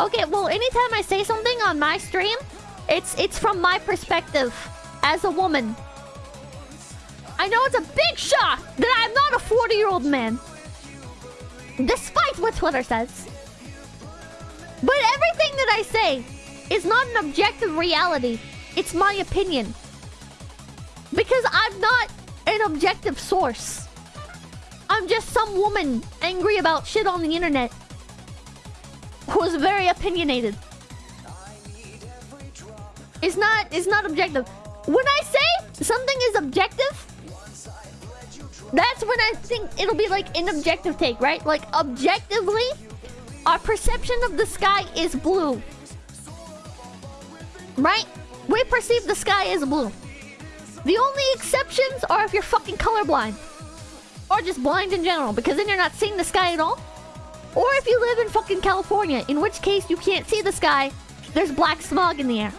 Okay, well, anytime I say something on my stream, it's it's from my perspective as a woman. I know it's a big shock that I'm not a 40-year-old man. Despite what Twitter says. But everything that I say is not an objective reality. It's my opinion. Because I'm not an objective source. I'm just some woman angry about shit on the internet. Who's very opinionated. It's not it's not objective. When I say something is objective, that's when I think it'll be like an objective take, right? Like objectively, our perception of the sky is blue. Right? We perceive the sky as blue. The only exceptions are if you're fucking colorblind. Or just blind in general, because then you're not seeing the sky at all. Or if you live in fucking California, in which case you can't see the sky. There's black smog in the air.